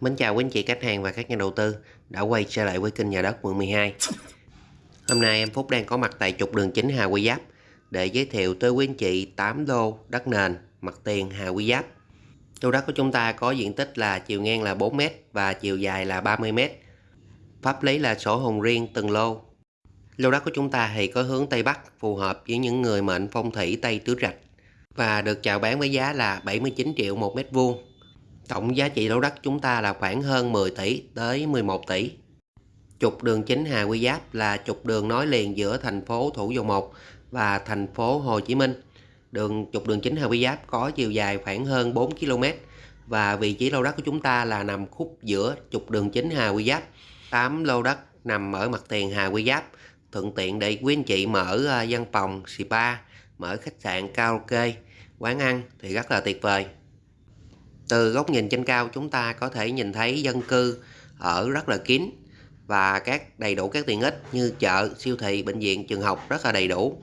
Mến chào quý anh chị, khách hàng và các nhà đầu tư đã quay trở lại với kênh nhà đất quận 12. Hôm nay em Phúc đang có mặt tại trục đường chính Hà Quy Giáp để giới thiệu tới quý anh chị 8 lô đất nền mặt tiền Hà Quy Giáp. Lô đất của chúng ta có diện tích là chiều ngang là 4m và chiều dài là 30m. Pháp lý là sổ hồng riêng từng lô. Lô đất của chúng ta thì có hướng Tây Bắc, phù hợp với những người mệnh phong thủy Tây Tứ Trạch và được chào bán với giá là 79 triệu một mét vuông Tổng giá trị lô đất chúng ta là khoảng hơn 10 tỷ tới 11 tỷ. Trục đường chính Hà Quy Giáp là trục đường nối liền giữa thành phố Thủ Dầu Một và thành phố Hồ Chí Minh. Đường trục đường chính Hà Quy Giáp có chiều dài khoảng hơn 4 km và vị trí lô đất của chúng ta là nằm khúc giữa trục đường chính Hà Quy Giáp. 8 lô đất nằm ở mặt tiền Hà Quy Giáp, thuận tiện để quý anh chị mở ờ, văn phòng, spa, mở khách sạn, karaoke, quán ăn thì rất là tuyệt vời. Từ góc nhìn trên cao chúng ta có thể nhìn thấy dân cư ở rất là kín và các đầy đủ các tiện ích như chợ, siêu thị, bệnh viện, trường học rất là đầy đủ.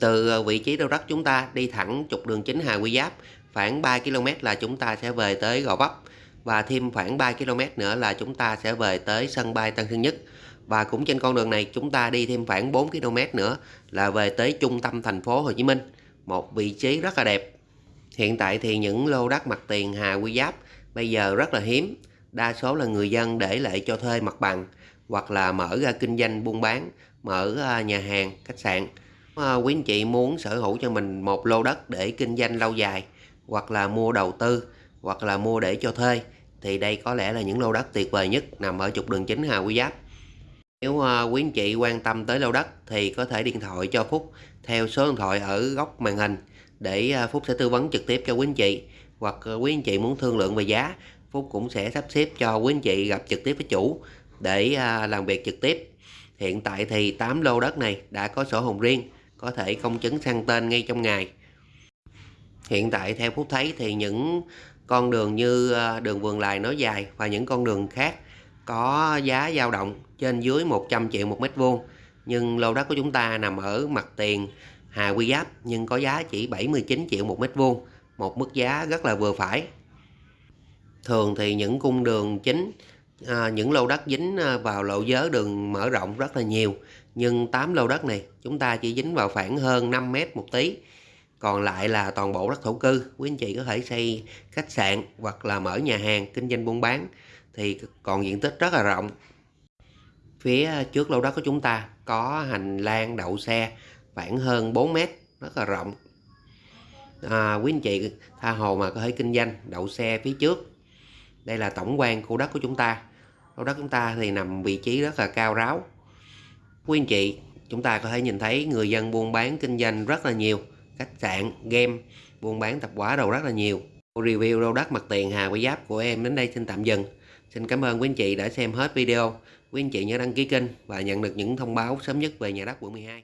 Từ ờ, vị trí đầu đất chúng ta đi thẳng trục đường chính Hà Quy Giáp khoảng 3 km là chúng ta sẽ về tới Gò Vấp và thêm khoảng 3 km nữa là chúng ta sẽ về tới sân bay Tân Sơn Nhất. Và cũng trên con đường này chúng ta đi thêm khoảng 4 km nữa là về tới trung tâm thành phố Hồ Chí Minh. Một vị trí rất là đẹp Hiện tại thì những lô đất mặt tiền Hà Quy Giáp bây giờ rất là hiếm. Đa số là người dân để lại cho thuê mặt bằng hoặc là mở ra kinh doanh buôn bán, mở à, nhà hàng, khách sạn. À, quý anh chị muốn sở hữu cho mình một lô đất để kinh doanh lâu dài hoặc là mua đầu tư hoặc là mua để cho thuê thì đây có lẽ là những lô đất tuyệt vời nhất nằm ở trục đường chính Hà Quy Giáp. Nếu à, quý anh chị quan tâm tới lô đất thì có thể điện thoại cho Phúc theo số điện thoại ở góc màn hình để à, Phúc sẽ tư vấn trực tiếp cho quý anh chị. Hoặc à, quý anh chị muốn thương lượng về giá, Phúc cũng sẽ sắp xếp cho quý anh chị gặp trực tiếp với chủ để à, làm việc trực tiếp. Hiện tại thì 8 lô đất này đã có sổ hồng riêng, có thể công chứng sang tên ngay trong ngày. Hiện tại theo Phúc thấy thì những con đường như đường vườn lài nói dài và những con đường khác có giá dao động trên dưới 100 triệu một mét vuông, nhưng lô đất của chúng ta nằm ở mặt tiền Hà Quy Giáp nhưng có giá chỉ 79 triệu một mét vuông, một mức giá rất là vừa phải. Thường thì những cung đường chính, à, những lô đất dính à, vào lộ giới đường mở rộng rất là nhiều, nhưng 8 lô đất này chúng ta chỉ dính vào khoảng hơn 5 mét một tí. Còn lại là toàn bộ đất thổ cư, quý anh chị có thể xây khách sạn hoặc là mở nhà hàng, kinh doanh buôn bán thì còn diện tích rất là rộng. Phía trước lô đất của chúng ta có hành lang đậu xe khoảng hơn 4 mét rất là rộng. À, quý anh chị tha hồ mà có thể kinh doanh đậu xe phía trước. Đây là tổng quan khu đất của chúng ta. Khu đất chúng ta thì nằm vị trí rất là cao ráo. Quý anh chị chúng ta có thể nhìn thấy người dân buôn bán kinh doanh rất là nhiều khách sạn game buôn bán tạp hóa đồ rất là nhiều. Review lô đất mặt tiền Hà Quy Giáp của em đến đây xin tạm dừng. Xin cảm ơn quý anh chị đã xem hết video. Quý anh chị nhớ đăng ký kênh và nhận được những thông báo sớm nhất về nhà đất quận 12